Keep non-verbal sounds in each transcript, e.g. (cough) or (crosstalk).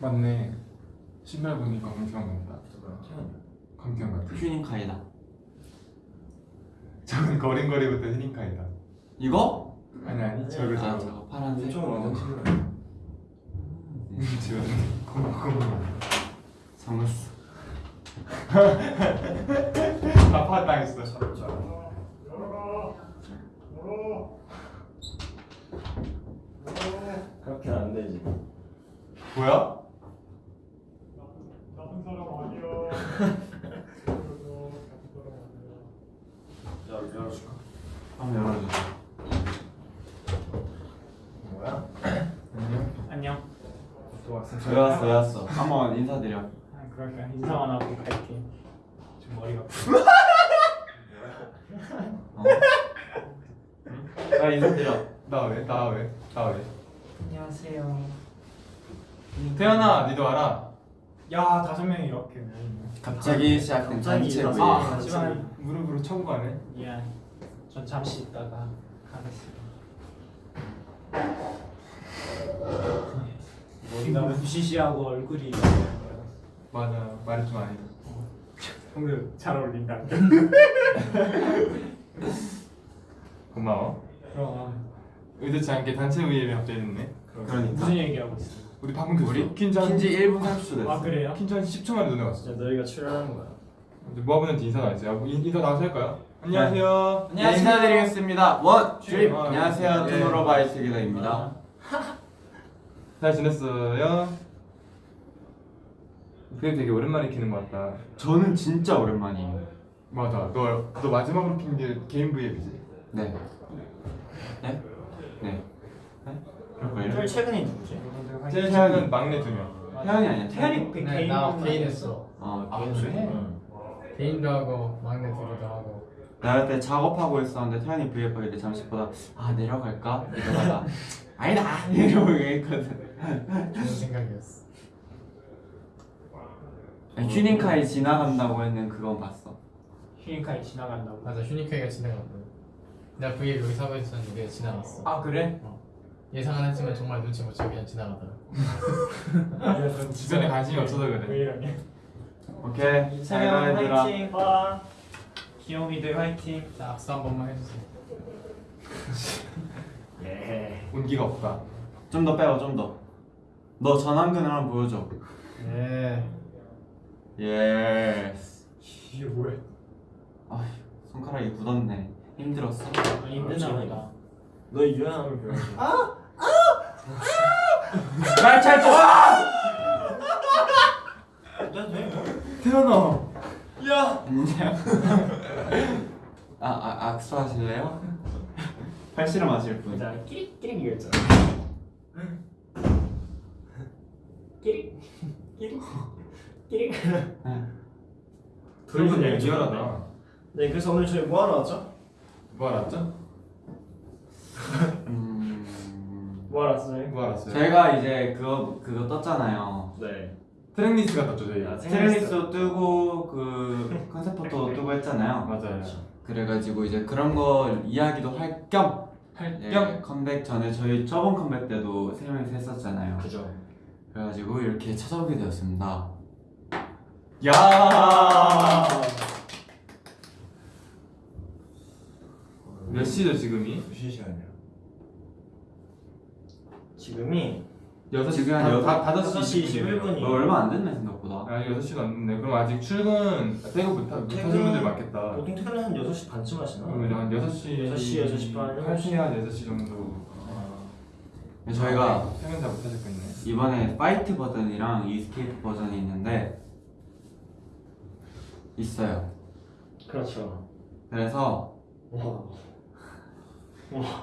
맞네. 신발 보니까 강태형 같다. 강태형 같아. 휴닝카이다 (laughs) 저건 거린거리부터 히닝카이다. 이거? 아니 아니 저거 아 저거. 저거 파란색 좀 완전 친구야 지금 고마워. 성났어 아파 당했어. 그렇게는 안 되지 뭐야? 나쁜 사람 아니야. 열, 열어줄까? 한번 열어주세요 뭐야? 안녕. 안녕. 또 왔어 왜 왔어 왜 왔어 한번 인사드려 아, 그럴까 인사만 하고 갈게. 지금 머리가 어. 야 인사드려 나 왜? 나 왜? 나 왜? 안녕하세요. 태연아, 니도 알아? 야 다섯 명이 이렇게. 갑자기 시작된 갑자기 단체 아, 아, 하지만 무릎으로 가네. 미안. 전 잠시 있다가 가겠습니다. 머리가 무시시하고 얼굴이 맞아. 말이 좀 아니다. 오늘 잘 어울린다. (laughs) 고마워. 그럼 의도치 않게 단체 회의를 갑자기 했네. 그러니까 무슨 얘기하고 있어? 우리 방금 켰어. 우리 킨즈 한 킨지 1분 30초 됐어 아 그래요? 킨즈 한 10초 만에 눈에 왔어. 이제 너희가 출연하는 거야 이제 모아보는지 인사 나왔지. 야, 뭐 인- 인사 나와서 할까요? 안녕하세요. 네, 인사드리겠습니다 원 아, 안녕하세요 예. 투모로우바이트 기다입니다 잘 지냈어요? 그게 되게 오랜만에 키는 것 같다. 저는 진짜 오랜만이에요 맞아. 너, 너 마지막으로 킨게 게임 브이앱이지? 네 네? 네? 네? 제일 최근이 누구지? 제일 최근 막내 두 명. 태연이 아니야 태연이 그 네, 개인 나 개인 했어. 했어. 어 아 개인 그래? 응. 개인도 하고 막내 둘이도 하고. 나 그때 작업하고 있었는데 태연이 브이앱 하길래 잠시 보다 아 내려갈까? 이러다가 (laughs) 아니다 이러고 얘기했거든 좋은 생각이었어. 휴닝카이 지나간다고 했는 그건 봤어 휴닝카이 지나간다고. 맞아, 휴니카이가 지나갔고. 내가 V에 여기 서고 있었는데 지나갔어. 아 그래? 예상은 했지만 정말 눈치 못 채고 그냥 지나가더라. (laughs) 주변에 관심이 없어서 왜 그래. 이러냐? 오케이 잘 세명 가 얘들아 화이팅. 와. 귀요미들 화이팅. 자, 악수 한 번만 해주세요. (laughs) 예 온기가 없다. 좀 더 빼고 좀더 너 전완근을 한번 보여줘 예. Yes 이게 뭐야? 아 손가락이 굳었네 힘들었어? 많이 힘드나 보다. 너 유연함을 배워줘 말잘 좀! 태현아. 야! 안녕 아, 아 악수하실래요? 팔씨름 하실 분자 끼릭끼릭 이겼잖아 끼릭 끼릭 끼릭 둘분 얘기 리얼하다. 네 그래서 오늘 저희 뭐 하러 왔죠? 뭐 알았죠? 음... 뭐 하러 왔어요? 뭐 알았어요? 저희가 이제 그거 그거 떴잖아요 네 트랙리스트 갔다 죠 저희. 아, 스트레이스도 뜨고 그 컨셉 포토도 (laughs) 뜨고 했잖아요 맞아요. 그래가지고 이제 그런 거 이야기도 할겸 할 예, 겸. 컴백 전에 저희 저번 컴백 때도 세 명이서 했었잖아요 그죠 그래가지고 이렇게 찾아오게 되었습니다 야. 몇 시죠 지금이? 무슨 시간이야? 지금이 여섯 지금 한 다- 여섯- 다- 다섯 시시 21분. 21분이 어, 얼마 안 됐네 생각보다 아니 여섯 시 넘는데 그럼 아직 출근 퇴근 못, 하, 못 하신 분들 많겠다. 보통 퇴근은 한 6시 반쯤 하시나? 그러면 한 여섯 시 여섯 시, 여섯 시 반, 일곱 시. 8시 한 여섯 시 정도. 네, 저희가 퇴근 잘 못하실 거네. 이번에 Fight 버전이랑 Escape 버전이 있는데 있어요. 그렇죠. 그래서 와.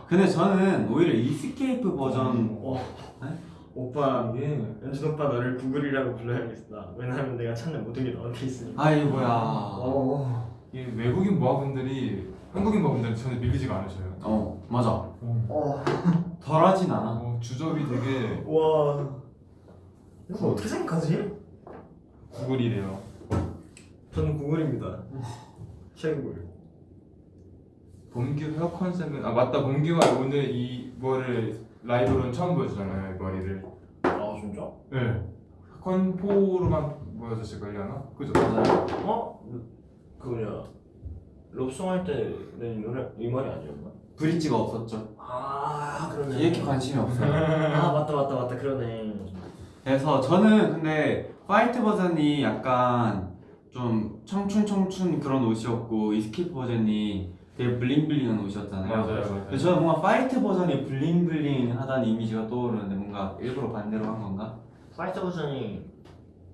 근데 저는 오히려 Escape 버전 와. 네? 오빠 이게 연준 오빠 너를 구글이라고 불러야겠다. 왜냐면 내가 찾는 모든 게 너한테 있으니까. 아이고야. 어. 이게 외국인 모아분들이 한국인 모아분들은 전혀 밀리지가 않으셔요. 어 맞아. 어. 덜하진 않아. 어, 주접이 되게 와 이거 어떻게 생각하지? 구글이래요. 저는 구글입니다 최구글 범규 헤어 컨셉은 아 맞다 범규가 오늘 이 머리를 라이브로는 처음 보여주잖아요 이 머리를. 아 진짜? 네. 건포로만 모여졌을걸려나? 그죠? 맞아요. 어? 그 뭐냐 Love Song 할 때는 노래 이 말이 아니었나? 브릿지가 없었죠. 아 그러네 이렇게 관심이 없어요. 아 맞다 맞다 맞다 그러네 그래서 저는 근데 Fight 버전이 약간 좀 청춘 청춘 그런 옷이었고 Escape 버전이 되게 bling bling한 옷이었잖아요. 맞아요, 맞아요. 근데 저는 뭔가 Fight 버전이 bling bling하다는 이미지가 떠오르는데 뭔가 일부러 반대로 한 건가? Fight 버전이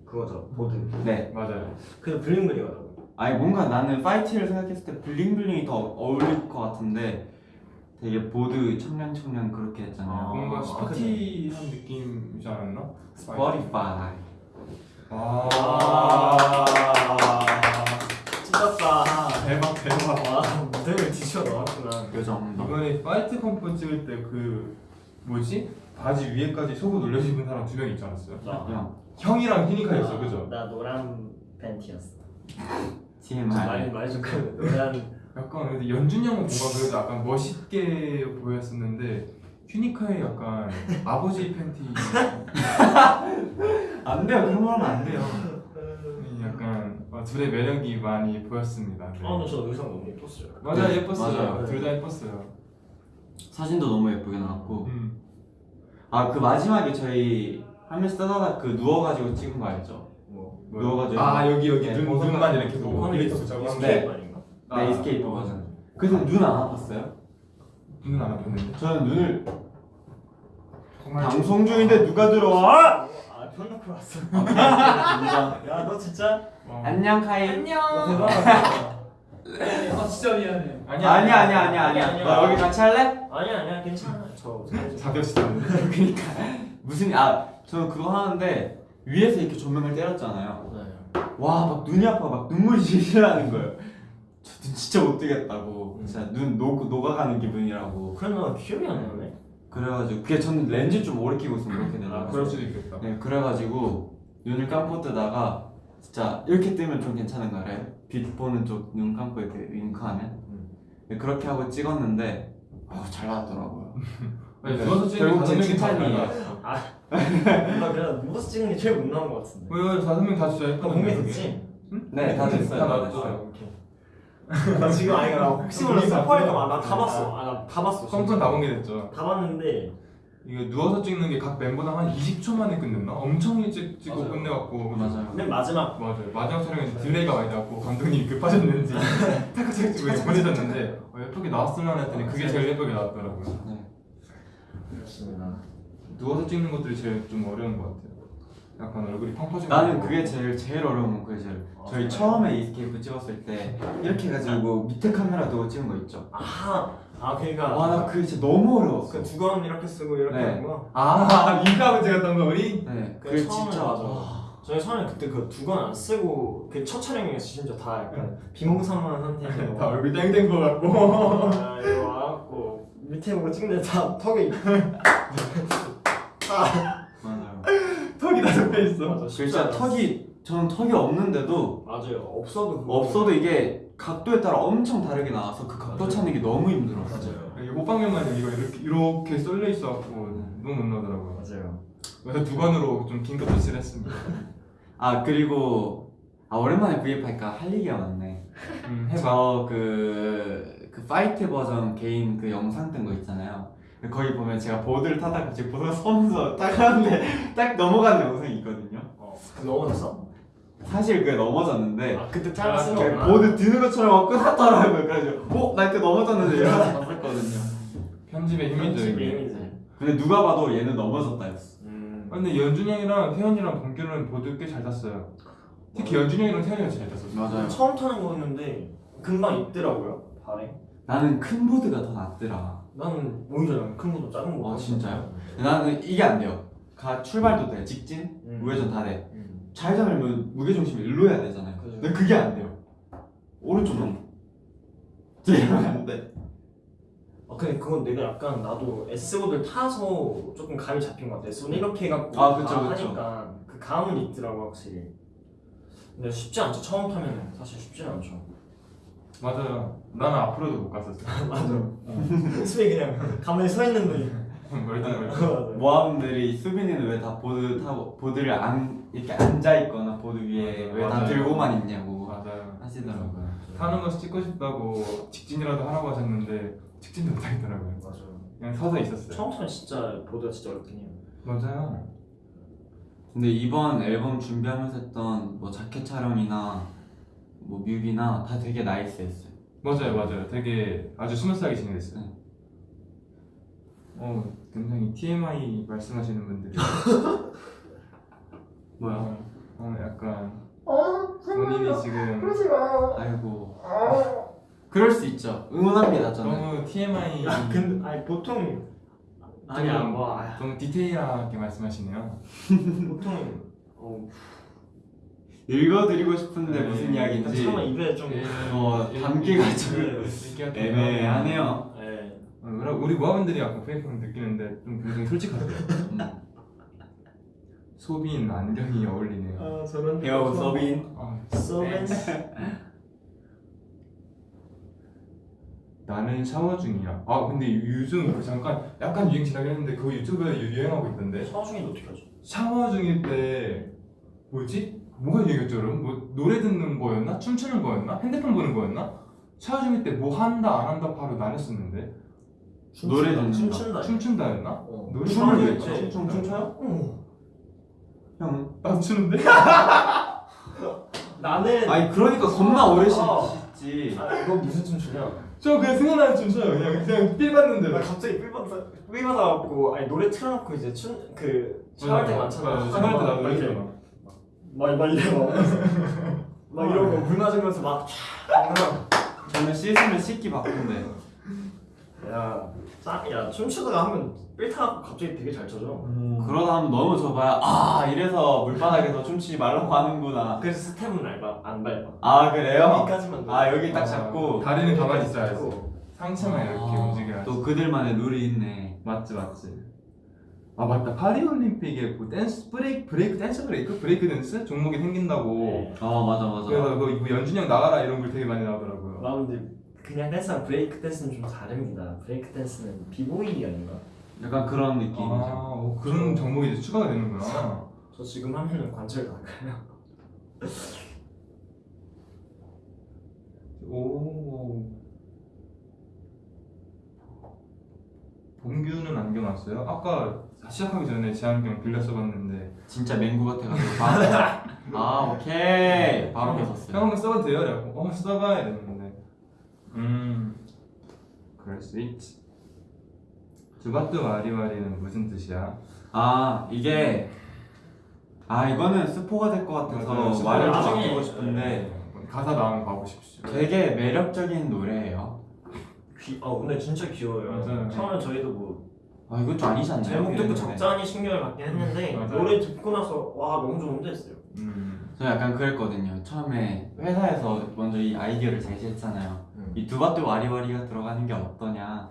그거죠 보드 네. 맞아요. 근데 bling bling하다고 아니 뭔가 나는 Fight를 생각했을 때 bling bling이 더 어울릴 것 같은데 되게 보드 청량 청량 그렇게 했잖아요. 아, 뭔가 아, 스포티한 느낌이지 않았나? 스포티파이. 아. 찢었다 대박 대박. 와 무대를 뒤집어 놓았구나 요 정도. 이번에 Fight 컨포 찍을 때 그 뭐지? 바지 위에까지 속옷 올려 입은 사람 두 명 있지 않았어요? 나, 그냥 형이랑 히니카였어, 그죠? 나 노란 팬티였어 (laughs) TMI. 말 말좀 그 노란 약간 근데 연준 형은 뭔가 그래도 약간 멋있게 보였었는데 휴니카의 약간 아버지 팬티 (laughs) 안 돼요. 그런 말 하면 안 돼요. 약간 어, 둘의 매력이 많이 보였습니다. 네. 아 근데 저 의상 너무 예뻤어요 맞아요 네, 예뻤어요. 둘 다 예뻤어요. 사진도 너무 예쁘게 나왔고. 음. 아그 마지막에 저희 한 명씩 따다닥 그 누워가지고 찍은 거 알죠? 뭐 누워가지고. 아 여기 여기 네, 눈 눈만 이렇게 보고 뭐 glitter 붙이고 네. 스케이트 아닌가? 네, Escape 버전. 근데 눈안 아팠어요? 눈은 안 아팠는데. 저는 눈을 정말 방송 중인데 누가 들어와? 아 펴놓고 왔어. 야너 진짜 어. 안녕 카이. 너 안녕. 대단하다 아 (laughs) 진짜 미안해. 아니야 아니야 아니야 아니야 아니야. 아니야. 너 여기 같이 할래? 아니야 아니야 괜찮아 저 자격시켰는데. (laughs) 그러니까 무슨 아 저는 그거 하는데 위에서 이렇게 조명을 때렸잖아요. 네. 와막 눈이 아파 막 눈물이 질질 나는 거예요. 저눈 진짜 못 뜨겠다고. 음. 진짜 눈 녹, 녹아가는 기분이라고. 나 기억이 안 나네 그래가지고 그게 저는 렌즈 좀 오래 끼고 있으면 그렇게 되더라고요. 아 그럴 수도 있겠다. 네 그래가지고 눈을 감고 뜨다가 진짜 이렇게 뜨면 좀 괜찮은 거래요. 빛 보는 쪽 눈 감고 이렇게 윙크하면 음. 네, 그렇게 하고 찍었는데 아, 잘 나왔더라고요. (laughs) 네, 누워서 찍는 결국 다섯 제 명이 다. 달라. 나 그래 누워서 찍는 게 제일 못 나온 것 같은데 왜 다섯 명다 예뻤는데. 공개 그게? 됐지? 네, 다 됐어요. 다. 됐어요. 나 지금 아니 나 혹시 몰라 스포할까 봐 나다 봤어 아나다 봤어 컨포 다 공개됐죠. 다 봤는데 이게 누워서 찍는 게 각 멤버당 한 20초 만에 끝냈나? 엄청 일찍 찍고 맞아요. 끝내갖고 맞아요. 맨 마지막 맞아요. 마지막 촬영에 딜레이가 많이 나고 감독님이 급하셨는지 (laughs) 타카타카 찍고 보내셨는데 어, 예쁘게 나왔으면 했더니 그게 제일 예쁘게 나왔더라고요. 네. 그렇습니다 누워서 찍는 것들이 제일 좀 어려운 것 같아요. 약간 얼굴이 펑퍼진 나는 거 그게 제일 제일 어려운 건 그게 제일. 아, 저희 그래요? 처음에 Escape 찍었을 때 이렇게 해가지고 밑에 카메라 두고 찍은 거 있죠? 아 아 그러니까. 와나 그게 진짜 너무 어려웠어. 그 두건 이렇게 쓰고 이렇게 네. 하는 거? 아 (laughs) 민가하고 찍었던 거 우리? 네. 그 그게 처음에 진짜 맞아. 와, 저희 처음에 그때 그 두건 안 쓰고 그 첫 촬영이었어 심지어 다 약간 비몽사몽한 상태에서. (laughs) 다 얼굴 땡땡 거 같고. 아, 이거 와갖고 밑에 보고 찍는데 다 턱이 맞아요 (laughs) 턱이 다 접혀 있어. 맞아 그 진짜. 턱이 저는 턱이 없는데도 맞아요 없어도 없어도 이게 각도에 따라 엄청 다르게 나와서 그 각도 맞아요. 찾는 게 너무 힘들었어요 맞아요 이게 호빵면만 이거 이렇게 이렇게 썰려 있어갖고 너무 못 나더라고요. 맞아요 그래서 두 관으로 좀 긴급 조치를 했습니다. 아 그리고 아 오랜만에 브이앱 하니까 할 얘기가 많네 음, 해봐. 저그 그 Fight 버전 개인 그 영상 뜬 거 있잖아요. 거기 보면 제가 보드를 타다가 갑자기 보드가 서면서 (laughs) 딱 하는데 딱 넘어가는 영상이 있거든요. 어 넘어졌어? 사실 그게 넘어졌는데 아 그때 아, 이렇게 거구나 보드 드는 것처럼 막 끊었더라고요. 그래가지고 어? 나 이때 넘어졌는데 이러면서 (laughs) 봤었거든요. 편집의 힘이죠 이게. 근데 누가 봐도 얘는 넘어졌다 했어. 음 아, 근데 연준이 형이랑 태현이랑 범규는 보드 꽤 잘 탔어요. 특히 연준이 형이랑 태현이가 잘 탔었어. 맞아요. 처음 타는 거였는데 금방 있더라고요 발에 나는 큰 보드가 더 낫더라. 나는 오히려 난큰 것도 작은 거 아, 같아. 진짜요? 나는 이게 안 돼요. 가 출발도 돼. 직진, 음. 우회전 다 돼. 음. 좌회전하면 무게중심이 일로 해야 되잖아요. 그죠. 근데 그게 안 돼요. 오른쪽 넘어. 이러면 안 돼. 아 근데 그건 내가 약간 나도 S5를 타서 조금 감이 잡힌 것 같아 S5는 이렇게 해갖고 아, 그쵸, 다 그쵸. 하니까 그 감은 있더라고 확실히 근데 쉽지 않죠 처음 타면 사실 쉽지 않죠 맞아요. 나는 앞으로도 못 갔었어. (laughs) 맞아 모습이 그냥 가만히 서 있는데 멀뚱멀뚱 모아분들이 수빈이는 왜 다 보드 타고 보드를 안 이렇게 앉아 있거나 보드 위에 왜 다. 들고만 있냐고 맞아요 하시더라고요. 타는 거 찍고 싶다고 직진이라도 하라고 하셨는데 직진도 못 하겠더라고요 맞아요. 그냥 서서 있었어요 처음부터 진짜 보드가 진짜 어렵긴 해요. 맞아요 근데 이번 앨범 준비하면서 했던 뭐 자켓 촬영이나 뭐 뮤비나 다 되게 nice했어요. 맞아요 맞아요 되게 아주 smooth하게 진행됐어요 네. 어 굉장히 TMI 말씀하시는 분들이 (laughs) 뭐야? 어, 어 약간 본인이 지금 아이고. 그럴 수 있죠. 응원합니다 저는. 너무 TMI 야, 근데 아니 보통 아니야 좀- 뭐 아, 너무 디테일하게 말씀하시네요 보통 어, 읽어드리고 싶은데 네. 무슨 이야기인지 차마 입에 좀 어, 담기가 좀 얘기가 좀 애매하네요. 네. 어, 우리- 우리 모아분들이 약간 페이크를 느끼는데 좀 굉장히 솔직하세요 음. 소빈 안경이 어울리네요 아 저런 배우 서빈. 아, 서빈 나는 샤워 중이야 아 근데 요즘 그 잠깐 약간 유행 지나긴 했는데 그거 유튜브에 유- 유행하고 있던데 샤워 중인데 어떻게 하죠? 샤워 중일 때 뭐지? 뭐가 유행했죠 여러분? 뭐 노래 듣는 거였나? 춤추는 거였나? 핸드폰 보는 거였나? 중일 때뭐 한다 안 한다 바로 나눴었는데 노래 듣는다. 춤춘다 춤춘다였나? 어. 노래 춤을 왜 춰? 춰? 춤 춤춰요? 어. 나도 추는데? (laughs) 나는 아니 그러니까 겁나 오래 어. 씻지. 아, 이거 무슨 춤추냐? 저 그냥 생각나는 춤 춰요 그냥 그냥 삘 봤는데 나 갑자기 삘 받아 삘 받아갖고 아니 노래 틀어놓고 이제 춤그 샤워할 때 많잖아 샤워할 때 나도 막 이렇게 막, 막 이래 막막 이러고 물 맞으면서 막 저는 씻으면 씻기 바쁜데. 야, 짜, 야 춤추다가 하면 삘타갖고 갑자기 되게 잘 쳐져 그러다 하면 너무 좁아야 아 이래서 물바닥에서 춤추지 말라고 하는구나. 그래서 스텝은 안 밟아 안 밟아 아 그래요? 여기까지만 아 여기 딱 잡고. 다리는 가만히 있어야지. 상체만 이렇게 아, 움직여야지 또 그들만의 룰이 있네. 맞지 맞지 아 맞다 파리올림픽에 뭐 댄스 브레이크 브레이크 댄스 브레이크 브레이크 댄스 종목이 생긴다고 네. 어 맞아 맞아. 그래서 그 뭐 연준이 형 나가라 이런 글 되게 많이 나오더라고요 와 근데 그냥 댄스랑 브레이크 댄스는 좀 다릅니다 브레이크 댄스는 비보이 아닌가? 약간 그런 느낌이죠. 아 어, 그런 종목이 이제 추가가 되는구나 (laughs) 저 지금 하면은 관절 나가요 오 범규는 안경 왔어요? 아까 시작하기 전에 제 안경 빌려 써봤는데 진짜 맹구 같아가지고 바로 (laughs) 아 오케이 바로 형 벗었어요. 한번 써봐도 돼요? 라고 어 써봐 이랬는데 음 그럴 수 있지 두바뚜 와리와리는 무슨 뜻이야? 아 이게 아 이거는 스포가 될 것. 같아서. 말을 좀 나중에- 아끼고 싶은데 가사 나오면 봐보십시오 되게 매력적인 노래예요. 귀, 어 근데 진짜 귀여워요 맞아요. 처음에 저희도 뭐 아 이건 좀 아니지 않나요? 제목 듣고. 적잖이 신경을 받긴 했는데 맞아요. 노래 듣고 나서 와 너무 좋은데 했어요 음 저 약간 그랬거든요. 처음에 회사에서 먼저 이 아이디어를 제시했잖아요. 음. 이 두바뚜 와리와리가 들어가는 게 어떠냐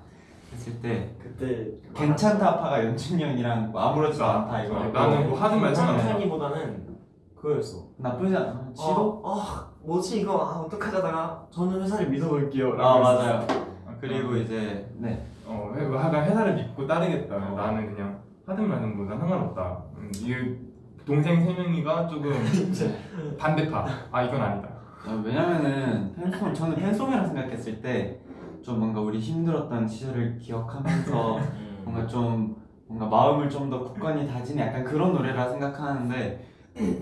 했을 때 그때 괜찮다 파가 연준이 형이랑 뭐 아무렇지도 않다 이거 어, 나는 뭐 하든 말든 안 해. 괜찮다기보다는 그거였어 나쁘지 않아. 시도? 어, 어 뭐지 이거 아 어떡하자다가 저는 회사를 믿어볼게요 아 맞아요. 아, 그리고 이제 네 어, 회- 나 회사를 믿고 따르겠다. 어. 나는 그냥 하든 말든 뭐난 상관없다. 음, 이 동생 세 명이가 조금 (laughs) 반대파. 아 이건 아니다. 아, 왜냐면은 팬송 저는 팬송이라 생각했을 때 좀 뭔가 우리 힘들었던 시절을 기억하면서 (laughs) 뭔가 좀 뭔가 마음을 좀 더 굳건히 다지는 약간 그런 노래라 생각하는데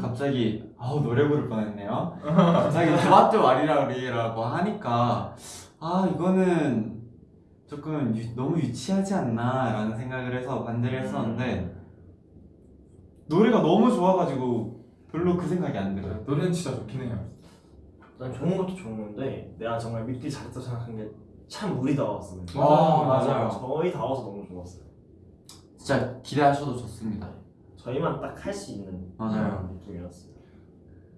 갑자기 아우 노래 부를 뻔했네요. 갑자기 (laughs) 두바뚜 와리라리라고 하니까 아 이거는 조금 유- 너무 유치하지 않나 라는 생각을 해서 반대를 했었는데 노래가 너무 좋아가지고 별로 그 생각이 안 들어요. 노래는 진짜 좋긴 해요. 난 좋은 것도 좋은 건데 내가 정말 믿기 잘했다 생각한 게 참 우리 다웠어 어, 맞아요. 저희 다워서 너무 좋았어요 진짜 기대하셔도 좋습니다. 저희만 딱 할 수 있는 맞아요. 그런 느낌이었어요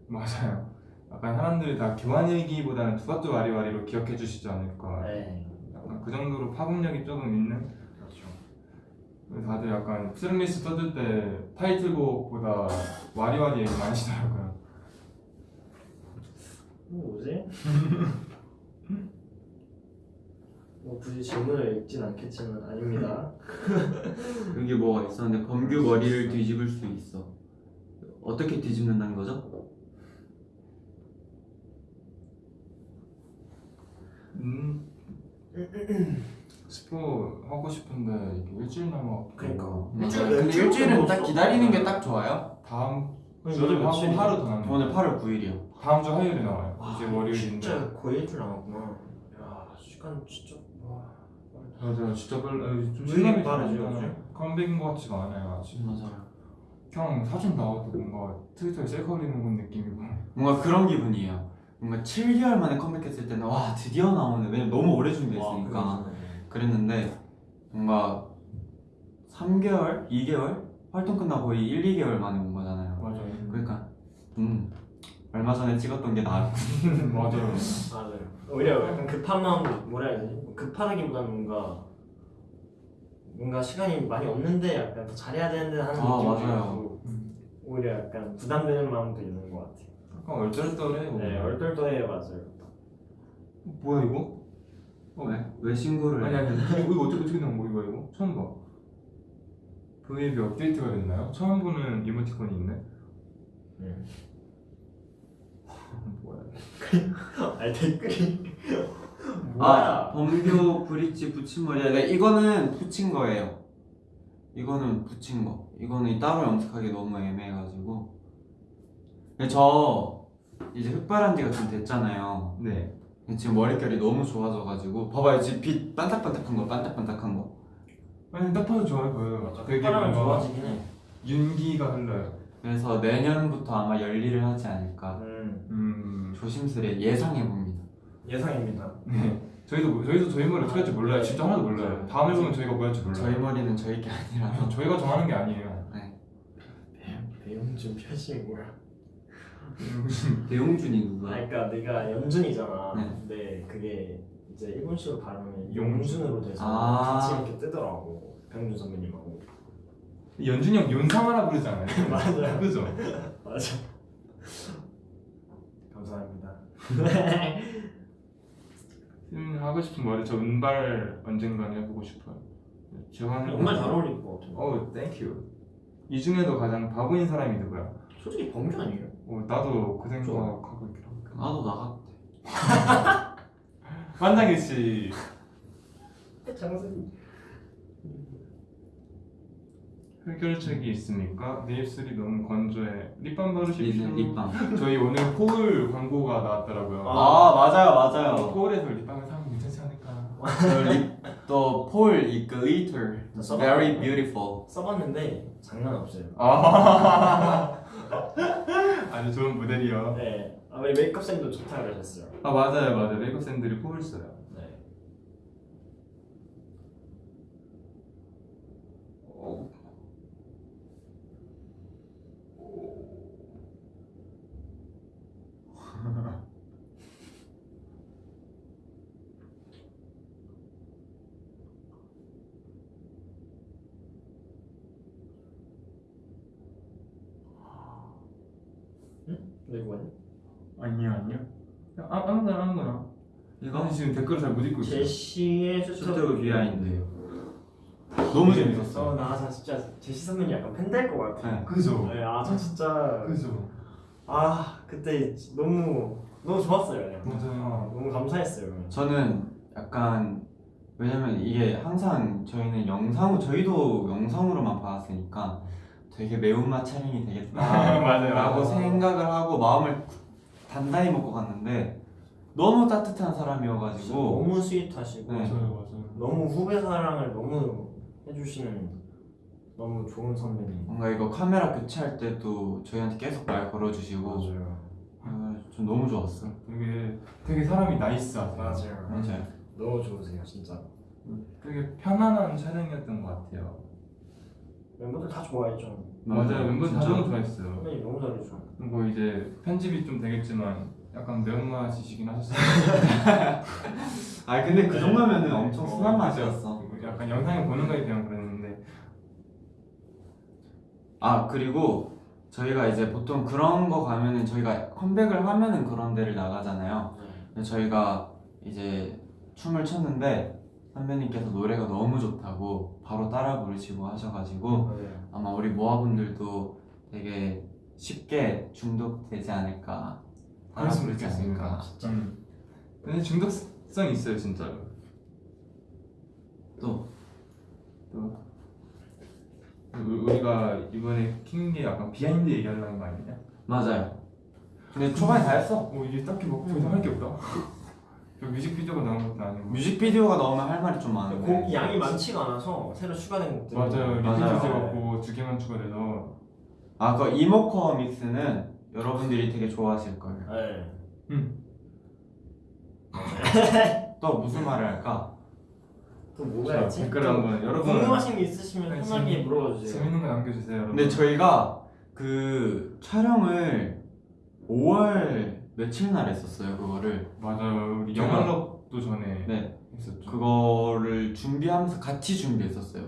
맞아요. 약간 사람들이 다 교환 일기보다는 두바뚜 와리와리로 기억해 주시지 않을까. 네 그 정도로 파급력이 조금 있는. 그렇죠 다들 약간 트랙리스트 써줄 때 타이틀곡보다 와리와리 얘기 많이 하시더라고요. 뭐 뭐지? (laughs) 뭐 굳이 질문을 읽진 않겠지만 아닙니다. (laughs) 여기 뭐가 있었는데 범규 머리를 뒤집을 수 있어. 어떻게 뒤집는다는 거죠? 음 스포 하고 싶은데 이게 일주일 남았고 그러니까. 맞아요. 네, 근데 일주일 일주일은 딱. 기다리는 게 딱 좋아요. 다음 주 하고? 하루 더 남았네 오늘 8월 9일이요. 다음 주 화요일에 나와요 와, 이제 월요일인데 진짜 거의 일주일 남았구나. 야 시간 진짜 와. 맞아요 진짜 좀잘안 빠르지, 나요. 요즘? 컴백인 것 같지가 않아요 아직 맞아요. 그냥 사진 나와도 뭔가 트위터에 셀카 올리는 건 느낌이고 뭔가 그런 기분이에요. 뭔가 7개월 만에 컴백했을 때는 와 드디어 나오네. 왜냐면 너무 오래 준비했으니까. 와, 그랬는데 뭔가 3개월, 2개월 활동 끝나고 거의 1, 2개월 만에 온 거잖아요. 맞아요 그러니까 음 얼마 전에 찍었던 게 나았고 (laughs) 맞아요 (laughs) 맞아요. 오히려 약간 급한 마음 뭐라 해야 되지? 급하다기보다는 뭔가 뭔가 시간이 많이 없는데 약간 더 잘해야 되는데 하는 아, 느낌도 맞아요. 오히려 약간 부담되는 마음도 있는 것 같아요. 약간 얼떨떨해 네, 얼떨떨해요 맞아요. 뭐야 이거? 어, 왜? 왜 신고를 아니 해? 아니 이거, 이거 어떻게 어떻게 나온 거 이거 이거 처음 봐 V앱이 업데이트가 됐나요? 처음 보는 이모티콘이 있네 네. (laughs) 뭐야 (laughs) 아니 댓글이 (laughs) 아 뭐야? 범교 브릿지 붙임머리야 네, 이거는 붙인 거예요 이거는 붙인 거 이거는 따로 염색하기 너무 애매해가지고 저 이제 흑발한 지가 좀 됐잖아요. 네. 지금 머릿결이 너무 좋아져가지고 봐봐요. 지금 빛 반짝반짝한 거 반짝반짝한 거. 아니 딱 봐도 좋아 보여요. 되게 뭔가 좋아지긴 해. 윤기가 흘러요. 그래서 내년부터 아마 열일을 하지 않을까. 음, 음. 조심스레 예상해봅니다. 예상입니다. 네. 저희도 저희도 저희 머리 어떻게 할지 몰라요. 진짜 하나도 몰라요. 다음 앨범은 저희가 뭐 할지 몰라요. 저희 머리는 저희 게 아니라서. 저희가 정하는 게 아니에요. 배용준 표시 뭐야? 배용준이 아, 누구야? 그러니까 내가 연준이잖아. 네. 근데 그게 이제 일본식으로 발음이 용준. 용준으로 돼서 아. 같이 이렇게 뜨더라고. 병준 선배님하고. 연준이 형 윤상 하나 부르잖아요 (laughs) 맞아요. (laughs) 그죠? (laughs) 맞아. 감사합니다. 음, 하고 싶은 머리 저 은발 언젠가는 해보고 싶어요 제가 정말 잘 어울릴 것 같아. 어우 Thank you 이 중에도 가장 바보인 사람이 누구야? 솔직히 범준 아니에요? 어, 나도 그 생각하고 있긴 한데 나도 나갔대. 만장일치 장승. 해결책이 있습니까? 내 입술이 너무 건조해. 립밤 바르십시오 립밤 저희 오늘 코울 광고가 나왔더라고요. 아 맞아요 맞아요. 코울에서 립밤을 사면 괜찮지 않을까 또 폴 이 glitter very beautiful 써봤는데 장난 없어요. 아 (laughs) 아주 좋은 모델이요 네. 아, 우리 메이크업 쌤도 좋다 그러셨어요. 아 맞아요 맞아요 메이크업 쌤들이 코울 써요 네. 어. 네, 이거 아니요 아니요 아, 아무거나 아무거나 지금 댓글을 잘못 읽고 있어요 제시의 쇼터뷰 behind 너무 재밌었어 어, 나 진짜 제시 선배님 약간 팬 될 것 같아. 네. 그죠 네, 아, 저 진짜 그죠 아 그때 너무 너무 좋았어요. 그냥. 맞아요 너무 감사했어요. 저는 약간 왜냐면 이게 항상 저희는 영상 저희도 영상으로만 봤으니까 되게 매운맛 촬영이 되겠다 아, (laughs) 맞아요. 라고 생각을 하고 마음을 단단히 먹고 갔는데 너무 따뜻한 사람이어가지고 너무 스윗하시고 네. 맞아요 맞아요 너무 후배 사랑을 너무 해주시는 너무 좋은 선배님. 뭔가 이거 카메라 교체할 때도 저희한테 계속 말 걸어주시고 맞아요. 아, 좀 너무 좋았어 되게 되게 사람이 나이스하세요 맞아요. 맞아요 너무 좋으세요 진짜. 되게 편안한 촬영이었던 것 같아요 멤버들 다 좋아했죠. 맞아요 멤버 다. 너무 좋아했어요 선배님 너무 잘해줘. 뭐 이제 편집이 좀 되겠지만 약간 매운맛이시긴 하셨어요. (laughs) 아 근데 그 네. 정도면은 엄청 어, 순한 맛이었어. 약간 영상에 보는 거에 대한 그랬는데. 아 그리고 저희가 이제 보통 그런 거 가면은 저희가 컴백을 하면은 그런 데를 나가잖아요. 근데 저희가 이제 춤을 췄는데 선배님께서 노래가 너무 좋다고 바로 따라 부르시고 하셔가지고 맞아요. 아마 우리 모아분들도 되게 쉽게 중독되지 않을까 그랬으면 부르지 좋겠으니까. 않을까 음. 근데 중독성 있어요 진짜로. 또 또 우- 우리가 이번에 킨게 약간 behind 얘기하려는 거 아니냐? 맞아요 근데 초반에 다 했어 어 이게 딱히 뭐더 이상 할게 없다. 저 뮤직비디오가 나온 것도 아니고. 뮤직비디오가 나오면 할 말이 좀 많은데 곡 양이 많지가 않아서 새로 추가된 곡들 맞아요. 맞아요. 리피트 찍었고 두 개만 추가돼서. 아, 그 이모코어 믹스는 여러분들이 되게 좋아하실 거예요. 네. 음. (laughs) 또 무슨 말을 할까? 또 뭐가 자, 있지? 댓글 또 한번 여러분 궁금하신 게 있으시면 네, 편하게 재밌- 물어봐 주세요. 재밌는 거 남겨주세요, 여러분. 근데 저희가 그 촬영을 5월 며칠 날 했었어요, 그거를. 맞아요. 우리 영화럽도 전에 네. 했었죠. 그거를 준비하면서 같이 준비했었어요.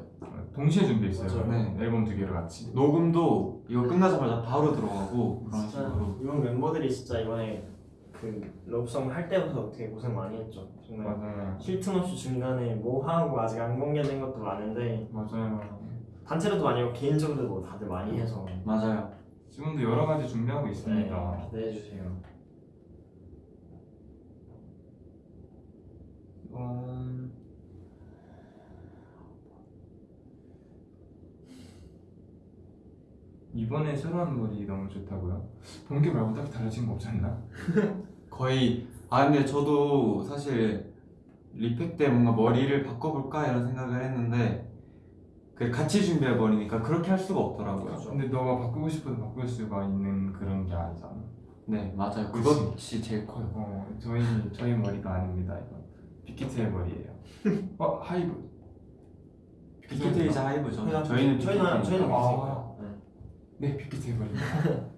동시에 준비했어요. 맞아요. 네. 앨범 두 개를 같이. 녹음도 이거 끝나자마자 바로 들어가고 그런 진짜 식으로. 이번 멤버들이 진짜 이번에 그 러브송 할 때부터 되게 고생 많이 했죠. 정말 맞아요. 쉴틈 없이 중간에 뭐 하고 아직 안 공개된 것도 많은데 맞아요. 단체로도 하고 개인적으로도 뭐 다들 많이 해서 맞아요. 지금도 여러 가지 준비하고 네, 있습니다. 기대해 주세요. 음... 이번에 새로 한 머리 너무 좋다고요? 본게 말고 딱히 달라진 거 없지 않나? (laughs) 거의 아 근데 저도 사실 repack 때 뭔가 머리를 바꿔볼까 이런 생각을 했는데 그 같이 준비해 버리니까 그렇게 할 수가 없더라고요. 그렇죠. 근데 너가 바꾸고 싶어도 바꿀 수가 있는 그런 게 아니잖아. 네 맞아요. 그치. 그것이 제일 커요. 어, 저희 저희 머리가 아닙니다. 이거 빅히트의 머리예요. (laughs) 어 하이브. 빅히트이자 하이브죠. 저희는 저희는 빅히트니까. 저희는 아. 네. 네 빅히트의 머리입니다.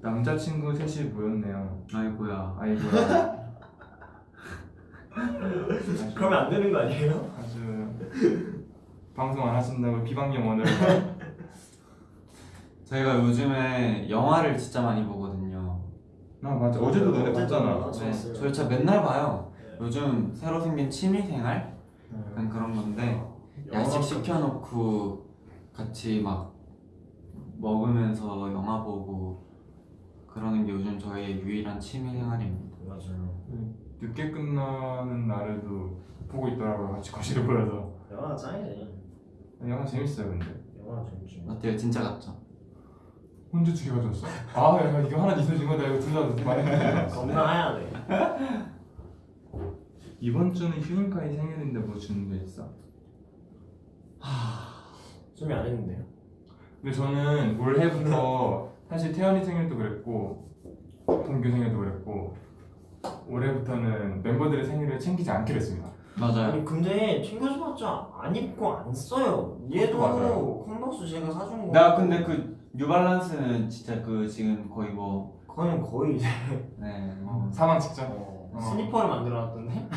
남자친구 셋이 모였네요. 아이고야. 아이고야. (laughs) 그러면 안 되는 거 아니에요? 아주 방송 안 하신다고 언어를 (laughs) 저희가 요즘에 영화를 진짜 많이 보거든요. 아 맞아 어제도 너네 봤잖아 네. 저희 진짜 맨날 봐요. 네. 요즘 새로 생긴 취미생활 약간 그런 건데 야식 시켜놓고 같이 막 먹으면서 영화 보고 그러는 게 요즘 저의 유일한 취미 생활입니다. 맞아요. 늦게 끝나는 날에도 보고 있더라고요 같이 거실에 모여서 영화 짱이지. 영화 재밌어요 근데 영화 재밌지. 어때요? 진짜 같죠? 혼자 두개 가져왔어? 아 야, 이거 하나 있어진 거다 이거 둘다 많이 (laughs) 겁나 해야 돼. 이번 주는 휴닝카이 생일인데 뭐 준비했어? 준비 안 했는데요. 근데 저는 올해부터 사실 태연이 생일도 그랬고 동규 생일도 그랬고 올해부터는 멤버들의 생일을 챙기지 않기로 했습니다 맞아요. 아니 근데 챙겨줘봤자 안 입고 안 써요. 얘도 맞아요. 컨버스 제가 사준 거. 나 근데 그 뉴발란스는 진짜 그 지금 거의 뭐 그거는 거의 이제 (laughs) 네, 뭐 사망 직전 어, 어. 스니퍼를 만들어놨던데.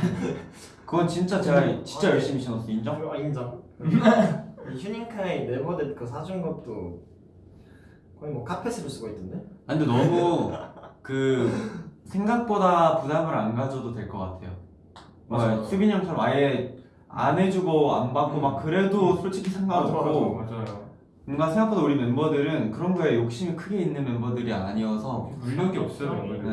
그건 진짜 제가 음, 진짜 아니, 열심히 신었어 인정? 아 인정. (laughs) 이 휴닝카이 네버댓 그 사준 것도 거의 뭐 카펫으로 쓰고 있던데. 아, 근데 너무 그 생각보다 부담을 안 가져도 될 것 같아요. 맞아요. 뭐 수빈이 형처럼 아예 안 해주고 안 받고 막 그래도 솔직히 상관없고 맞아요 뭔가 생각보다 우리 멤버들은 그런 거에 욕심이 크게 있는 멤버들이 아니어서 물력이 없어요. 멤버들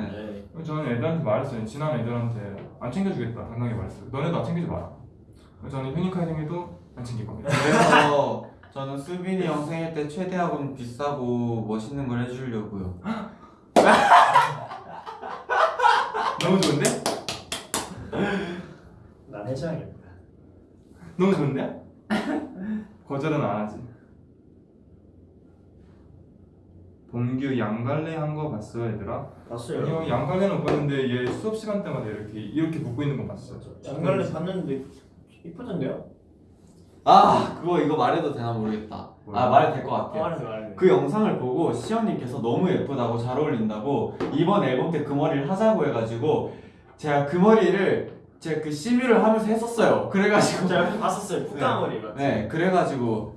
네. 저는 애들한테 말했어요. 친한 애들한테 안 챙겨주겠다. 당당하게 말했어요 너네도 안 챙기지 마라. 저는 휴닝카이 생일도 안 챙길 겁니다 그래서 저는 수빈이 형 생일 때 최대한 비싸고 멋있는 걸 해주려고요. (laughs) 너무 좋은데? 난 해줘야겠다. 너무 좋은데요? 거절은 안 하지. 범규 양갈래 한 거 봤어 얘들아? 봤어요. 아니요 양갈래는 못 봤는데 얘 수업 시간 때마다 이렇게 이렇게 묶고 있는 거 봤어. 장갈래 봤는데 이쁘던데요? 아 그거 이거 말해도 되나 모르겠다. 아? 말해도 될것 아, 같아요. 말해 말해. 그 영상을 보고 시연님께서 너무 예쁘다고 잘 어울린다고 이번 앨범 때 그 머리를 하자고 해가지고 제가 그 머리를 제가 그 시뮤를 하면서 했었어요. 그래가지고 제가 옆에 봤었어요. 푸까머리 맞지? 네 그래가지고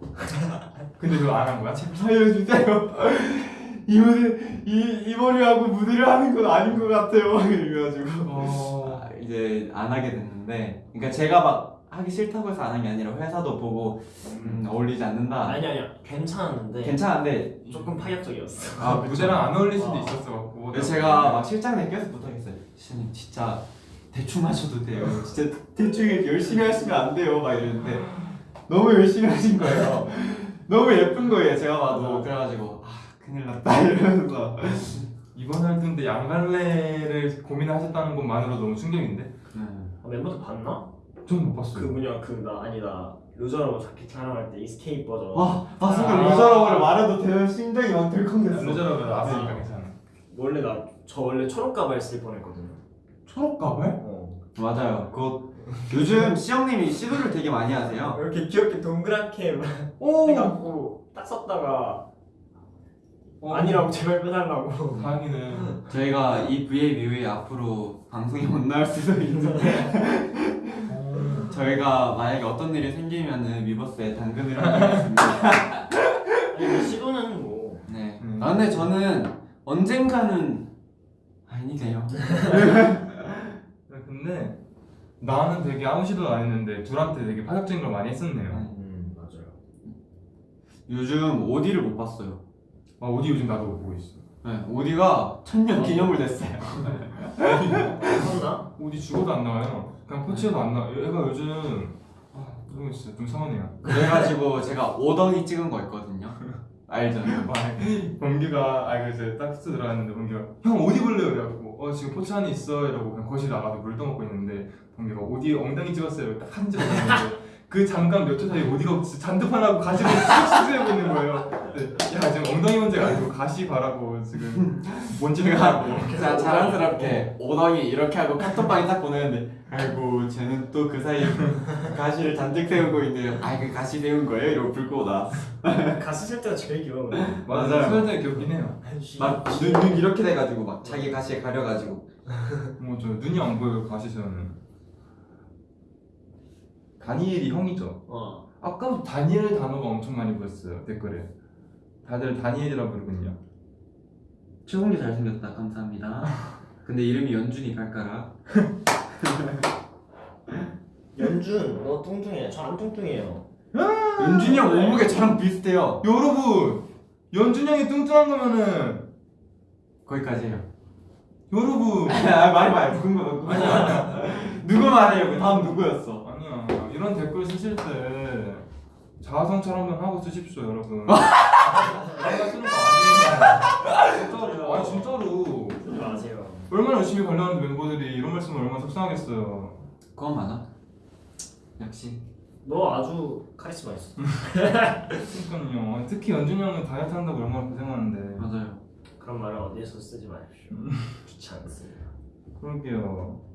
근데 그거 안 한 거야? (laughs) 살려주세요. 이 무대 이, 이 머리하고 무대를 하는 건 아닌 것 같아요. (laughs) 이래가지고 어... 아, 이제 안 하게 됐는데 그러니까 제가 막 하기 싫다고 해서 안 한 게 아니라 회사도 보고 음, 어울리지 않는다 아니 아니야 괜찮았는데 괜찮은데 조금 파격적이었어. 아 무대랑 안 어울릴 수도 어. 있었어 갖고. 그래서 제가 막 실장님 계속 부탁했어요 시장님 진짜 대충 하셔도 돼요 진짜 대충 열심히 하시면 안 돼요 막 이랬는데 너무 열심히 하신 거예요 (laughs) 너무 예쁜 거예요 제가 봐도 그래가지고 아 큰일 났다 (laughs) 이러면서 이번 활동 때 양갈래를 고민하셨다는 것만으로 너무 충격인데. 음. 아, 멤버들 봤나? 전못 봤어요. 그 뭐냐 그나 아니다 loser lover 자켓 촬영할 때 escape 버전. 아, 아 순간 아. loser lover를 말해도 되는 심장이 막 덜컹댔어 loser lover 나왔으니까 아. 괜찮아. 원래 나 저 원래 초록 가발 쓸 뻔했거든요. 초록 가발? 어. 맞아요 그거 요즘 시영님이 시도를 되게 많이 하세요 이렇게 귀엽게 동그랗게 오. 해갖고 딱 썼다가 어. 아니라고 제발 빼달라고. 다행이네. 저희가 이 이후에 앞으로 방송이 못 나올 수도 있는데 어. (laughs) 저희가 만약에 어떤 일이 생기면은 위버스에 당근을 하겠습니다 뭐 시도는 뭐. 네. 음. 아 근데 저는 언젠가는 아니네요. (laughs) 근데 나는 되게 아무 시도도 안 했는데 둘한테 되게 파격적인 걸 많이 했었네요. 음 맞아요. 요즘 오디를 못 봤어요. 아 어디 요즘 나도 못 보고 있어. 네, 오디가 천년 기념을 됐어요. (laughs) 봤나? 어디 죽어도 안 나와요. 그냥 포치해도 안 나와. 얘가 요즘 아 모르겠어요. 좀 서운해요. 그래가지고 제가 오덩이 찍은 거 있거든요. 알죠? 범규가 아 그래서 딱스 들어갔는데 범규가 형 어디 볼래요? 그래갖고 어 지금 포치 안에 있어 이러고 그냥 거실 나가서 물 떠먹고 있는데 범규가 어디 엉덩이 찍었어요. 딱 찍었는데 그 잠깐 몇 초 사이 어디가 진짜 잔뜩하나고 가시가 쑥 수세고 있는 거예요. 네. 야 지금 엉덩이 문제가 아니고 가시 바라고 지금 먼지가 나고 제가 자랑스럽게 오덩이 이렇게 하고 카톡방에 딱 보내는데 아이고 쟤는 또 그 사이에 가시를 잔뜩 세우고 있네요. 아이 그 가시 세운 거예요? 이러고 불 끄고 나. 가스 쓸 때가 제일 귀여워. 맞아요. 소연이 귀엽긴 해요. 막눈 눈 이렇게 돼가지고 막 자기 가시에 가려가지고 뭐저 눈이 안 보여요 가시 저는. 다니엘이 형이죠. 어. 아까부터 다니엘 단어가 엄청 많이 보였어요 댓글에. 다들 다니엘이라고 부르군요. 최홍기 잘생겼다 감사합니다. (laughs) 근데 이름이 연준이 발가락. (laughs) 연준 너 뚱뚱해. 저 안 뚱뚱해요. 연준이 형 몸무게 저랑 비슷해요. 여러분 연준 형이 뚱뚱한 거면은 거기까지예요. 여러분 (laughs) 아 말이 말 누군 거 누구. 누구 말이에요? 그 다음 누구였어? 이런 댓글 쓰실 때 자아성찰 한번 하고 쓰십시오 여러분. (laughs) 내가 쓰는 거 아니에요. 진짜로 아니 진짜로 쓰지 마세요. 얼마나 열심히 관리하는 멤버들이 이런 말씀을 얼마나 속상하겠어요. 그건 맞아. 역시. 너 아주 카리스마 있어. 그러니까요. 특히 연준 형은 다이어트 한다고 얼마나 고생하는데. 맞아요. 그런 말을 어디에서 쓰지 마십시오. 좋지 않습니다. 그러게요.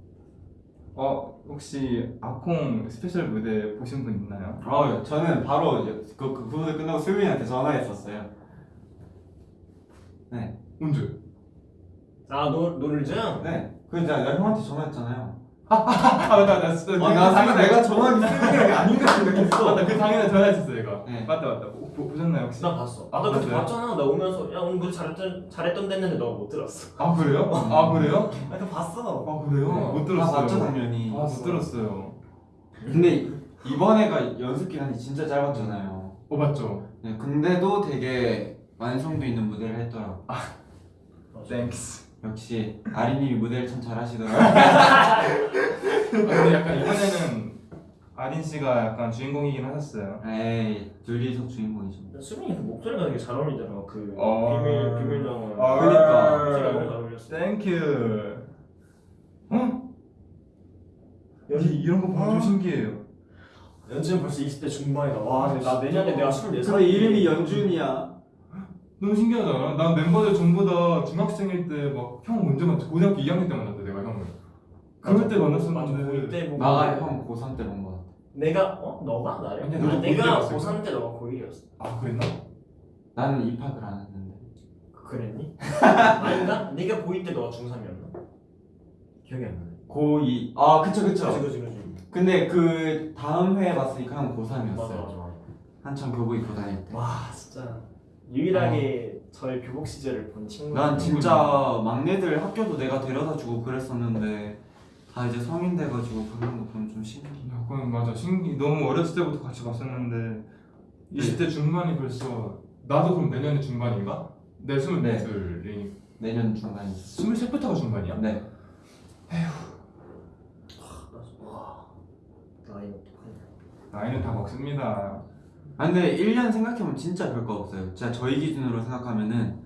어 혹시 아콩 special 무대 보신 분 있나요? 어 저는 바로 그, 그, 그 무대 끝나고 수빈이한테 전화했었어요. 네. 언제? 아, 노, 노를즈? 네. 그 이제 내가 형한테 전화했잖아요. (laughs) 아 맞다 맞다. 진짜 아, 나 사실 내가 전화기 수빈이랑 게 아닌가 생각했어. 맞다 그 당일에 전화했었어요 이거. 네. 맞다 맞다. 보, 보, 보셨나요 혹시? 나 봤어. 아, 아, 나 그때 봤어요? 봤잖아. 나 오면서 야 오늘 무대 잘했던 잘했던 됐는데 너가 못 들었어. 아 그래요? 아 그래요? 나 그거 봤어. 아 그래요? 못다 들었어요. 봤죠 당연히. 아못 들었어요. 근데 이번에가 연습 기간이 진짜 짧았잖아요. 어 맞죠? 네, 근데도 되게 완성도 있는 무대를 했더라고. thanks. 역시 아린님이 무대를 참 잘하시더라고요. (laughs) 아, 근데 약간 이번에는 아린 씨가 약간 주인공이긴 하셨어요. 에이 둘이서 주인공이죠. 수빈이 그 목소리가 되게 잘 어울리더라. 그 어. 비밀 비밀정원. 아, 그러니까. 목소리가 너무 잘 어울렸어. thank you. 어? 연- 이, 이런 거 보면 좀 아. 신기해요. 연준 벌써 20대 중반이다. 와, 근데 나 내년에 내가 24살. 근데 이름이 연준이야. 너무 신기하잖아. 난 멤버들 전부 다 중학생일 때 막 형 언제 만났지? 고등학교 2학년 때 만났대 내가 형을. 그럴 때 맞아, 만났었는데. 보고 나가 형 고3 때본 거. 내가 어 너가 나를? 아니야, 아, 너도 내가 고1 때 고3 때 너가 고1이었어. 아 그랬나? 나는 입학을 안 했는데. 그랬니? (laughs) 아닌가? 네가 고2 때 너가 중3이었나? 기억이 안 나네. 고2. 아 그쵸 그쵸. 그치 그치 그치. 근데 그 다음 회에 봤으니까 형 맞아 고3이었어요. 맞아 맞아. 한참 교복 입고 다닐 때. 와 진짜 유일하게 저의 교복 시절을 본 친구. 난 진짜 막내들 학교도 내가 데려다 주고 그랬었는데 다 이제 성인 돼가지고 그런 거 보면 좀 신기해. 야, 그건 맞아. 신기. 너무 어렸을 때부터 같이 봤었는데 20대 중반이 벌써 나도 그럼 내년에 중반인가? 내 스물넷을이니 내년 중간이. 스물셋부터가 중반이야? 네. 와 나이 어떡하냐 나이는 다 먹습니다. 아 근데 1년 생각해보면 진짜 별거 없어요. 진짜 저희 기준으로 생각하면은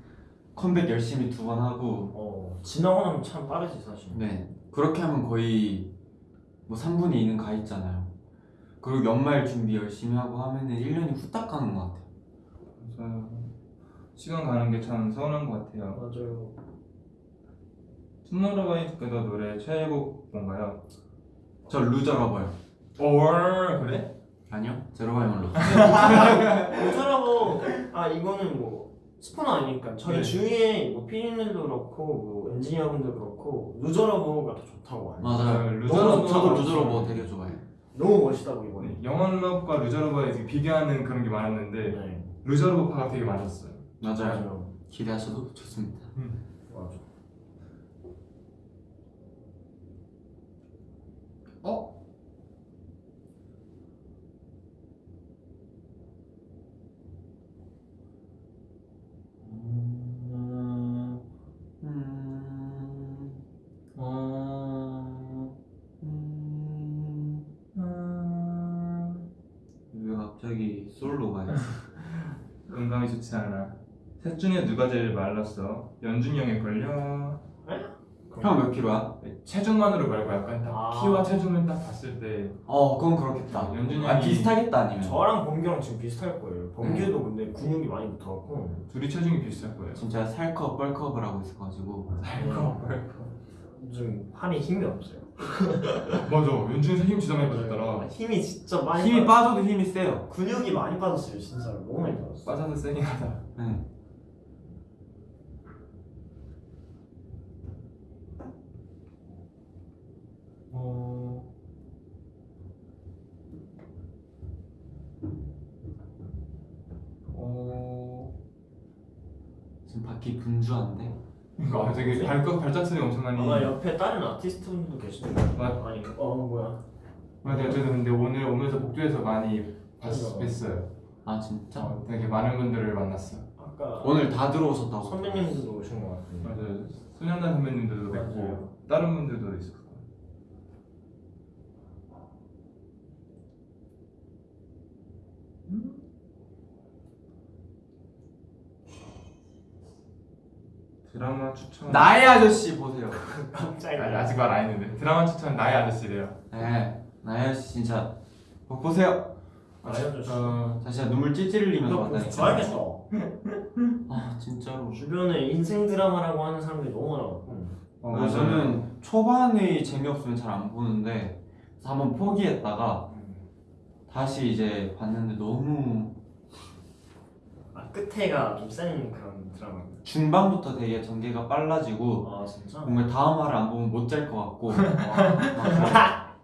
컴백 열심히 두 번 하고 어 지나고 나면 참 빠르지 사실 네 그렇게 하면 거의 뭐 3분의 2는 가 있잖아요. 그리고 연말 준비 열심히 하고 하면은 1년이 후딱 가는 것 같아요. 맞아요. 시간 가는 게 참 서운한 것 같아요. 맞아요 투모로우바이투게더 노래 최애곡 뭔가요? 저 loser lover요. 오 그래? 아니요 zero by one love. 어쩌라고 (laughs) 아 이거는 뭐 스포는 아니니까 저희 네. 주위에 뭐 피디님들도 그렇고 뭐 엔지니어분들 그렇고 loser lover가 더 좋다고 하요 맞아요. loser lover 저도 loser lover 되게 좋아해요. 너무 멋있다고 이번에 네, 영원럽과 loser lover에 비교하는 그런 게 많았는데 네 loser lover파가 되게 많았어요. 맞아요 기대하셔도 좋습니다. 맞아 어? 셋 중에 누가 제일 말랐어? 연준이 형의 걸려. 형 몇 킬로야? 체중만으로 말고 약간 딱 아. 키와 체중을 딱 봤을 때 어 그건 그렇겠다. 연준이 아 형이- 비슷하겠다 아니면. 저랑 범규랑 지금 비슷할 거예요 범규도 근데 근육이 많이 붙어갖고 둘이 체중이 비슷할 거예요. 진짜 살컵 뻘컵을 하고 있어가지고 좀 팔에 힘이 없어요 (laughs) 맞아. 연준이 힘 진짜 많이 빠졌더라. 힘이 진짜 많이 힘이 빠... 빠져도 힘이 세요. 근육이 많이 빠졌어요 진짜 너무 많이 빠졌어 빠져도 세긴 하다. 네. 어... 어... 지금 바퀴 분주한데. 이거 되게 발각 발작성이 엄청나니. 아마 옆에 다른 아티스트분도 계시던데 맞- 아니 어 뭐야 맞아요. 저도 근데 오늘 오면서 복도에서 많이 봤. 뵀어요. 아 진짜? 어, 되게 많은 분들을 만났어. 아까 오늘 다 들어오셨다고. 선배님들도 오신 것 같은데 맞아요. 소년단 선배님들도 뵙고. 다른 분들도 있었고. 드라마 추천. 나의 아저씨 보세요. (laughs) 깜짝이야 아니, 아직 말 안 했는데 드라마 추천 나의 아저씨래요. 네. 나의 아저씨 진짜 꼭 보세요. 나의 아저씨. 어, 자 진짜 눈물 찔찔 흘리면서 너 봤다니까. 좋아하겠다 (laughs) 아 진짜로. 주변에 인생 드라마라고 하는 사람들이 너무 많아갖고 어, 그래서 맞아요. 저는 초반에 재미없으면 잘 안 보는데 그래서 한번 포기했다가 다시 이제 봤는데 너무 아 끝에가 좀 센 그런 드라마 중반부터 되게 전개가 빨라지고 아 진짜? 정말 다음 화를 안 보면 못 잘 것 같고 (laughs) 막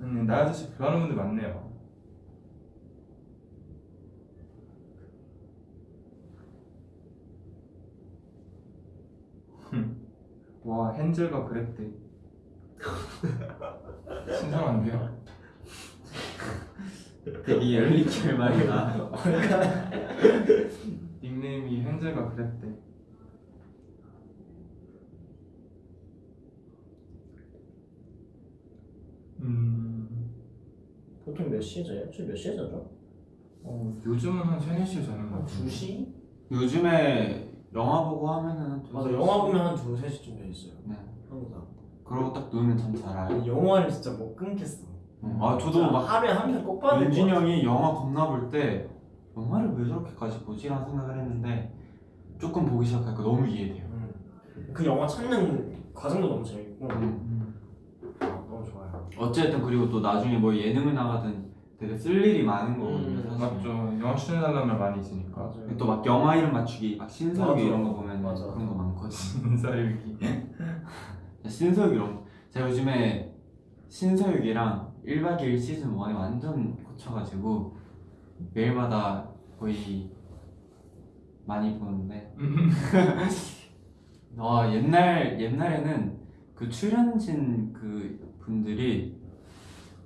음, 나의 아저씨 좋아하는 분들 많네요. 와 헨젤과 그랬대. (laughs) 신선한데요? 되게 열리킬 말이다. 닉네임이 헨젤과 그랬대. 음, 보통 몇 시에 자요? 저몇 시에 자죠? 어, 요즘은 한 3, 4시에 자는 것한 같아요. 2시? 요즘에 영화 보고 하면은 한 맞아 두세 영화 시? 보면 한 2, 3시쯤 돼 있어요 네. 항상 그러고 딱 누우면 잠 잘 와요. 영화를 진짜 못 끊겠어 응. 아 저도 막 하루에 한 편 꼭 봐야 될것 윤진이 같아 형이 영화 겁나 볼 때 영화를 왜 저렇게까지 보지 라는 생각을 했는데 조금 보기 시작하니까 너무 이해돼요. 음. 그 영화 찾는 과정도 너무 재밌고 음. 아, 너무 좋아요 어쨌든 그리고 또 나중에 뭐 예능을 나가든 되게 쓸 일이 많은 거거든요. 음, 사실. 맞죠. 영화 추천해달라면 많이 있으니까. 맞아요 또 막 영화 이름 맞추기, 막 신서유기 맞아. 이런 거 보면 맞아. 그런 거 많거든. 인사일기. (laughs) 신서유기 이런 거. 제가 요즘에 신서유기랑 1박 2일 시즌 1에 완전 꽂혀가지고 매일마다 거의 많이 보는데 (laughs) 아 옛날 옛날에는 그 출연진 그 분들이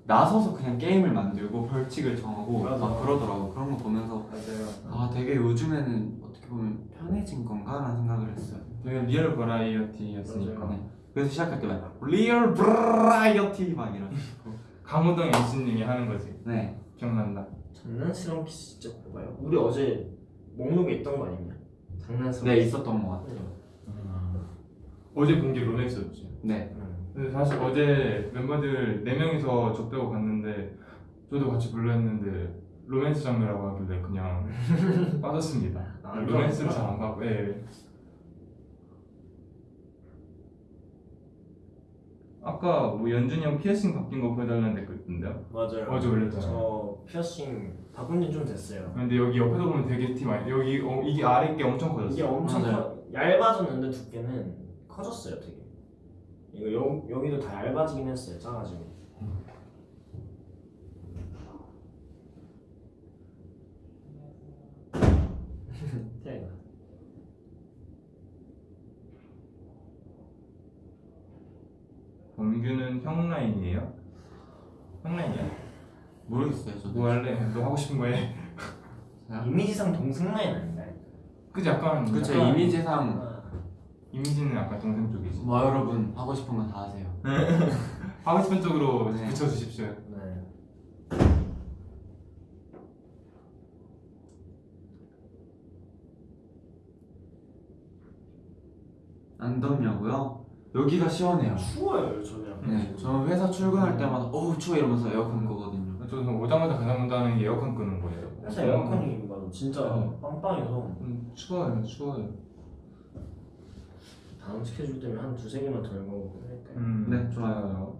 나서서 그냥 게임을 만들고 벌칙을 정하고 맞아. 막 그러더라고 그런 거 보면서 맞아요. 아 되게 요즘에는 어떻게 보면 편해진 건가 라는 생각을 했어요. 되게 real variety였으니까 맞아요. 네. 그래서 시작할 때 막 real variety 막 이런 식으로 강호동 MC님이 하는 거지 네 기억난다 장난스러운 키스 진짜 봐봐요. 우리 어제 목록에 있던 거 아니냐? 장난스러운 네, 키스. 있었던 것 같아요. 어제 본 게 로맨스였지 네 근데 사실 어제 멤버들 4 명이서 저 빼고 갔는데 저도 같이 불러 했는데 로맨스 장르라고 하길래 그냥 (laughs) 빠졌습니다 아, 로맨스를 그렇구나. 잘안 가고 예. 아까 뭐 연준이 형 피어싱 바뀐 거 보여달라는 댓글 있던데요? 맞아요. 어제 올렸잖아요 저 피어싱 바꾼 지 좀 됐어요. 근데 여기 옆에서 보면 되게 티 많이 여기 어, 이게 아래 게 엄청 커졌어 이게 엄청. 커, 얇아졌는데 두께는 커졌어요, 되게. 이거 여, 여기도 다 얇아지긴 했어요, 작아지고. 태양이 (laughs) (laughs) 다. 범규는 형 라인이에요? 형 라인이야? 모르겠어요 저도. 뭐 할래? 너 하고 싶은 거 해. (laughs) 이미지상 동생 라인 아닌가요? 그치 약간 그쵸 약간 이미지상 아, 이미지는 약간 동생 쪽이지 뭐 여러분 하고 싶은 건다 하세요. (laughs) 하고 싶은 쪽으로 네. 붙여주십시오 네. 안 덥냐고요? 여기가 시원해요. 추워요, 저는. 네, 저는 회사 출근할 때마다 어우 추워 이러면서 에어컨 끄거든요. 저는 오자마자 가장 먼저 하는 게 에어컨 끄는 거예요 회사 에어컨이 맞아, 진짜 음. 빵빵해서 음, 추워요 추워요 다음 스케줄 때문에 한 두세 개만 더 읽어보고 할까요? 음, 네, 좋아요.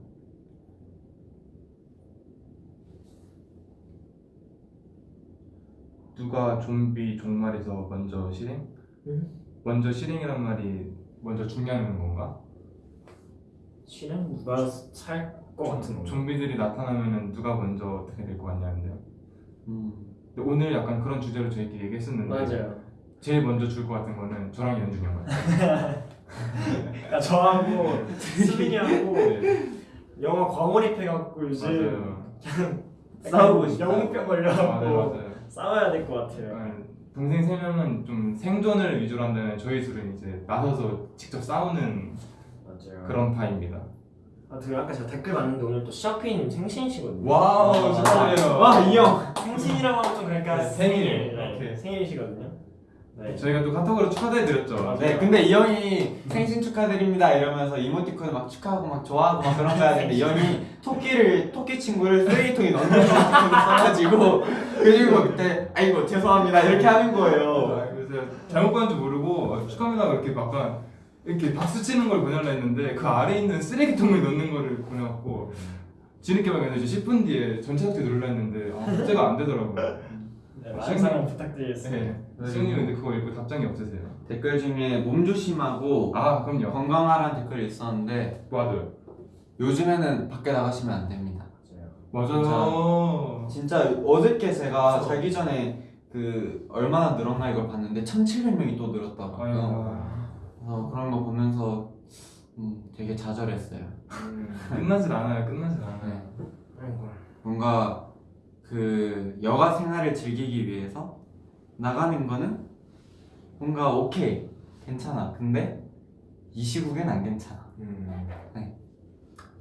누가 좀비 종말에서 먼저 실행? 응? 먼저 실행이란 말이 먼저 죽냐는 건가? 실행 누가 살것 같은 거. 좀비들이 나타나면은 누가 먼저 어떻게 될 것 같냐는데요 음. 근데 오늘 약간 그런 주제로 저희끼리 얘기했었는데 맞아요. 제일 먼저 죽을 것 같은 거는 저랑 연준이 형 같아요 야 (laughs) 저하고 수빈이하고 네, 영화 과몰입해갖고 맞아요 (laughs) 싸우고 싶다. 영웅병 걸려갖고 맞아요 싸워야 될 것 같아요. 약간 동생 세 명은 좀 생존을 위주로 한다면 저희 둘은 이제 나서서 직접 싸우는 맞아요. 그런 파입니다. 아, 그 아까 제가 댓글 봤는데 오늘 또 시아피님 생신이시거든요. wow 축하드려요. 와 이 형. 생신이라고 하면 좀 그러니까 네, 생일. 생일 네, 오케이. 생일이시거든요. 네. 저희가 또 카톡으로 축하드렸죠. 맞아요. 네, 근데 이 형이 생신 축하드립니다 이러면서 이모티콘을 막 축하하고 막 좋아하고 막 그런 거 하는데 이 형이 토끼를 토끼 친구를 쓰레기통에 넣는 이모티콘을 써가지고 그리고 그때 아이고 죄송합니다 이렇게 하는 거예요. 아, 그래서 잘못 봤는지 모르고 어, 축하합니다 이렇게 막간 이렇게 박수 치는 걸 보내려 했는데 그 아래 있는 쓰레기통에 넣는 거를 보내갖고 뒤늦게 발견해서 10분 뒤에 전체 학교 눌러 했는데 아, 숙제가 안 되더라고요. 네, 많은 사랑 부탁드리겠습니다. 네. 수영님 근데 그거 읽고 답장이 없으세요? 댓글 중에 몸 조심하고 아 그럼요. 건강하라는 댓글이 있었는데 맞아요. 요즘에는 밖에 나가시면 안 됩니다. 맞아요. 맞아요. 진짜 어저께 제가 자기 전에 그 얼마나 늘었나 이걸 봤는데 1,700명이 또 늘었더라고요. 그래서 그런 거 보면서 음, 되게 좌절했어요. 음. 끝나질 않아요. 끝나질 않아요. 네. 뭔가 그 여가 생활을 즐기기 위해서 나가는 거는 뭔가 오케이 괜찮아. 근데 이 시국엔 안 괜찮아. 음.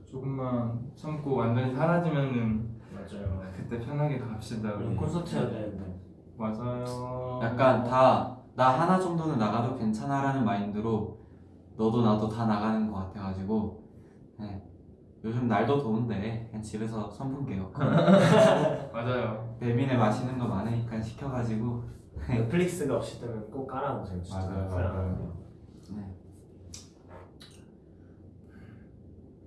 조금만 참고 완전히 사라지면은 맞아요. 그때 편하게 갑시다. 우리 콘서트 해야 되는데. 맞아요. 약간 다 나 하나 정도는 나가도 괜찮아라는 마인드로 너도 나도 다 나가는 것 같아가지고 네. 요즘 날도 더운데 그냥 집에서 선풍기 에어컨 (laughs) 맞아요. 배민에 맛있는 거 많으니까 시켜가지고 넷플릭스가 없을 때는 꼭 깔아보세요. 진짜. 맞아요, 불안하네요. 네.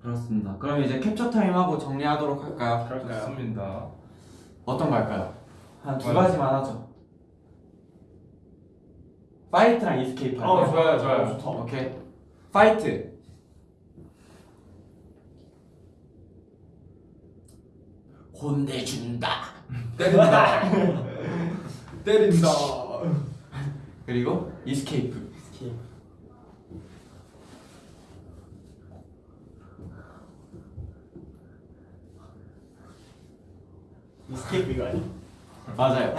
그렇습니다. 그럼 이제 캡처 타임 하고 정리하도록 할까요? 그럴까요? 좋습니다. 어떤 거 할까요? 한두 맞아요. 가지만 하죠. fight랑 escape 할까요? 어 좋아요 좋아요. 어, 좋다. 오케이. fight. 혼내준다. 때린다. (laughs) 때린다. 그리고 escape. escape 이거 아니? 맞아요.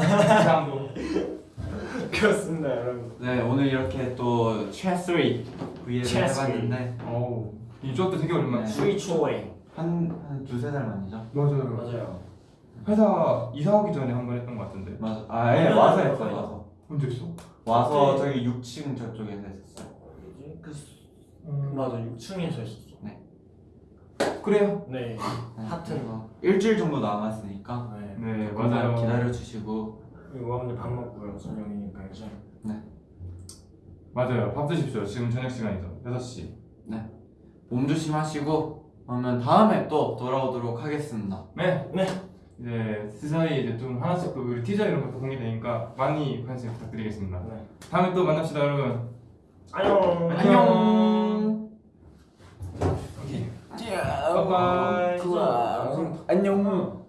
그 그렇습니다 여러분. 네 오늘 이렇게 또 최3 V를 최3. 해봤는데 이쪽도 되게 오랜만에 네. 스위 초웨이 한한 두세 달 만이죠. 맞아요 맞아요 회사 이사 오기 전에 한 번 했던 것 같은데 맞아. 아예 와서 했어요. 와서 언제 했어? 와서 네. 저기 6층 저쪽에서 했었어요. 뭐지? 그 수- 음, 맞아 6층에서 했었어 그래요 네 네, 하튼. 그래서 일주일 정도 남았으니까 네. 네 맞아요 기다려 주시고 그리고 오늘 밥 먹고요 저녁이니까 이제 맞아요. 밥 드십시오. 지금 저녁 시간이죠. 6시. 몸 조심하시고 그러면 다음에 또 돌아오도록 하겠습니다. 네. 네. 이제 스사이 이제 좀 하나씩 또 우리 티저 이런 것도 공개되니까 많이 관심 부탁드리겠습니다. 네. 다음에 또 만납시다 여러분. 안녕. 안녕. 오케이. 바이바이. 안녕.